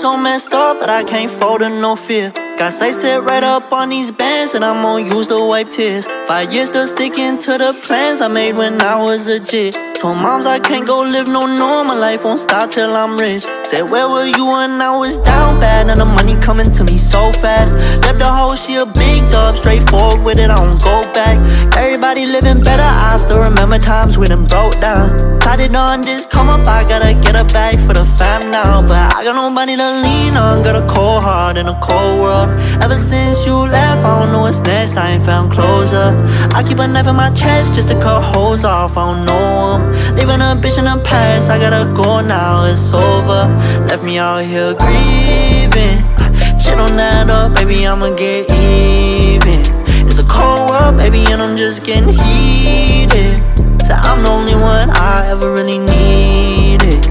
so messed up, but I can't fold to no fear. Got sight set right up on these bands, and I'm gonna use to wipe tears. Five years still sticking to the plans I made when I was a jit. Told moms I can't go live no normal life, won't stop till I'm rich. Said, Where were you when I was down bad? And the money coming to me so fast. Left the hoe, she a big dub, straightforward with it, I don't go back. Everybody living better, I still remember times when them broke down. Tied on this come up, I gotta get a bag for the fam now. But I got nobody to lean on, got a cold heart in a cold world. Ever since you left, I don't know what's next, I ain't found closure. I keep a knife in my chest just to cut holes off, I don't know 'em. Leaving a bitch in the past, I gotta go now, it's over Left me out here grieving. Shit don't add up, baby, I'ma get even. It's a cold world, baby, and I'm just getting heated. So I'm the only one I ever really needed.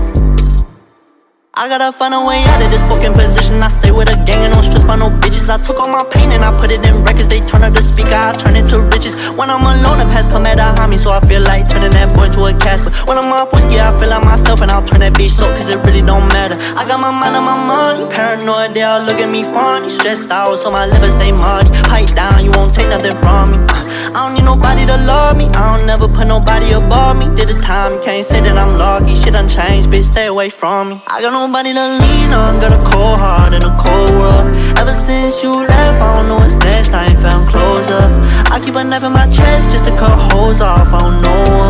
I gotta find a way out of this fucking position. I stay with a gang and don't stress by no bitches. I took all my pain and I put it in records. They turn up the speaker, I turn it to riches. When I'm alone, the past come at a me So I feel like turning that boy to a Casper When I'm off I'll turn that bitch so cause it really don't matter. I got my mind on my money. Paranoid, they all look at me funny. Stressed out, so my liver stay muddy. Pipe down, you won't take nothing from me. Uh, I don't need nobody to love me. I don't never put nobody above me. Did the time, can't say that I'm lucky. Shit done changed, bitch, stay away from me. I got nobody to lean on. Got a cold heart in a cold world. Ever since you left, I don't know what's next. I ain't found closure. I keep a knife in my chest just to cut holes off. I don't know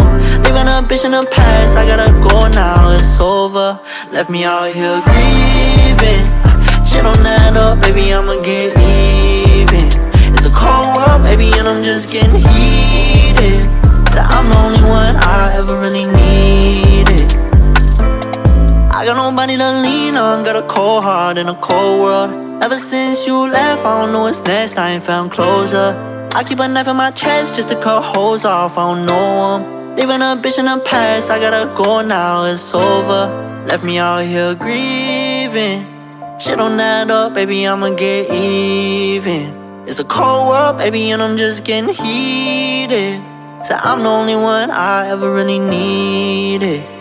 Leaving a bitch in the past, I gotta go now, it's over. Left me out here grieving. Shit don't add up, baby, I'ma get even. It's a cold world, baby, and I'm just getting heated. So I'm the only one I ever really needed. I got nobody to lean on, got a cold heart in a cold world. Ever since you left, I don't know what's next, I ain't found closure. I keep a knife in my chest just to cut holes off, I don't know them Leaving a bitch in the past, I gotta go now, it's over. Left me out here grieving. Shit don't add up, baby, I'ma get even. It's a cold world, baby, and I'm just getting heated. So I'm the only one I ever really needed